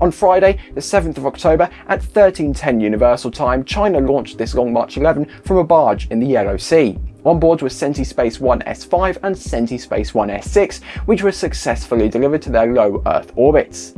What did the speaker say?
On Friday, the 7th of October at 1310 Universal Time, China launched this Long March 11 from a barge in the Yellow Sea. On board were Space 1 S5 and Space 1 S6, which were successfully delivered to their low Earth orbits.